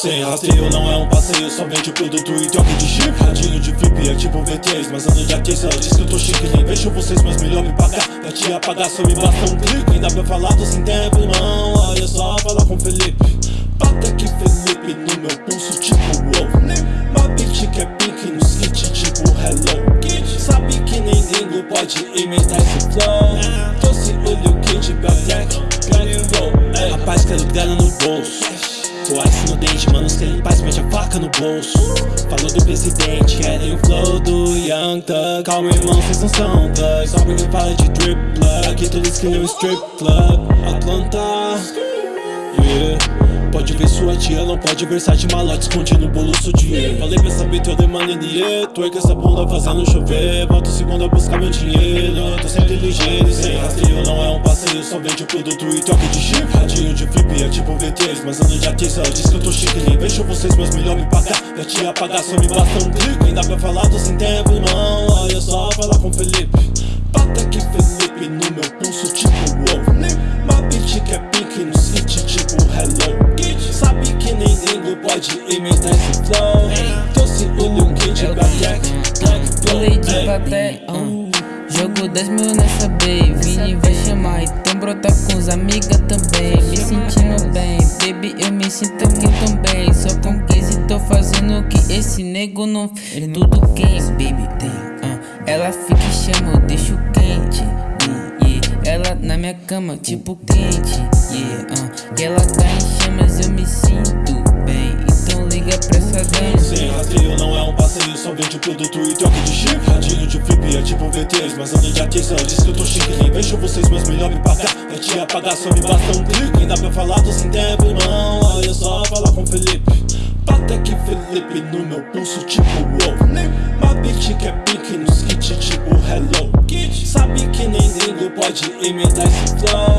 Sem rastreio não é um passeio, só vende o produto e troca de chip. Radinho de VIP é tipo V3, mas ando de A3 Ela diz que eu tô chique, nem vejo vocês, mas melhor me pagar. Pra te apagar só me basta um clique. Ainda pra falar tô sem tempo, irmão. Olha só, fala com Felipe. Bata aqui Felipe no meu pulso tipo wow. Uma bitch que é pink nos hit tipo hello. Sabe que nem gringo pode imitar esse flow. Trouxe o Lil Kid, ice no dente, manos querem paz, mete a faca no bolso. Falou do presidente, querem o flow do Young Thug. Calma irmão, vocês não são thugs. Só porque fala de drip plug. Aqui todos criam um strip club Atlanta Yeah Pode ver sua tia, não pode versar de malote escondido no bolso dinheiro Falei pra essa bitch, eu demando dinheiro Twerk essa bunda fazendo chover. Volto segunda buscar meu dinheiro. Tô sempre ligeiro sem rastreio Não é um passeio, só vende produto e troca de chip. Radinho de flip é tipo V3 Mas ando de A3, ela diz que eu tô chique Nem vejo vocês, mas melhor me pagar. Pra te apagar, só me basta um clique. Ainda pode imitar esse flow Trouxe o Lil Kid pra Jack, Black Pulei de plateia, uh, Jogo 10 mil nessa bay Vini vai chamar, então brota com os amigas também. Me sentindo bem, baby eu me sinto aqui também Só com 15 tô fazendo o que esse nego não fez Tudo quem, baby, tem, uh, Ela fica e chama, eu deixo quente yeah, yeah. Ela na minha cama, tipo quente, yeah, uh, Que ela tá produto e troca de chip Radinho de flip é tipo V3, mas ando de A3 Ela diz que eu tô chique, nem vejo vocês, mas melhor me pagar. Pra te apagar só me basta um clique Ainda pra falar tô sem tempo, irmão. Olha só, fala com Felipe. Bata aqui Felipe no meu pulso tipo wow. Uma bitch que é pink nos kit tipo hello. Sabe que nem gringo pode imitar esse flow